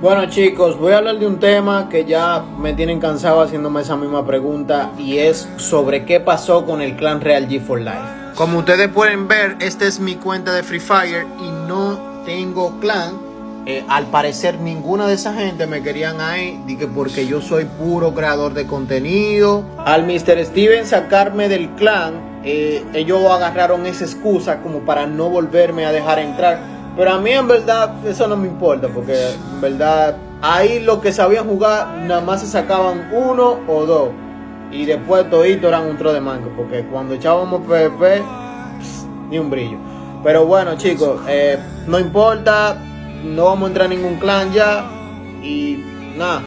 Bueno chicos, voy a hablar de un tema que ya me tienen cansado haciéndome esa misma pregunta y es sobre qué pasó con el clan Real G 4 Life. Como ustedes pueden ver, esta es mi cuenta de Free Fire y no tengo clan. Eh, al parecer ninguna de esa gente me querían ahí, dije porque yo soy puro creador de contenido. Al Mr. Steven sacarme del clan, eh, ellos agarraron esa excusa como para no volverme a dejar entrar. Pero a mí en verdad eso no me importa, porque en verdad ahí los que sabían jugar nada más se sacaban uno o dos. Y después todito eran un tro de mango, porque cuando echábamos PvP, ni un brillo. Pero bueno chicos, eh, no importa, no vamos a entrar en ningún clan ya. Y nada.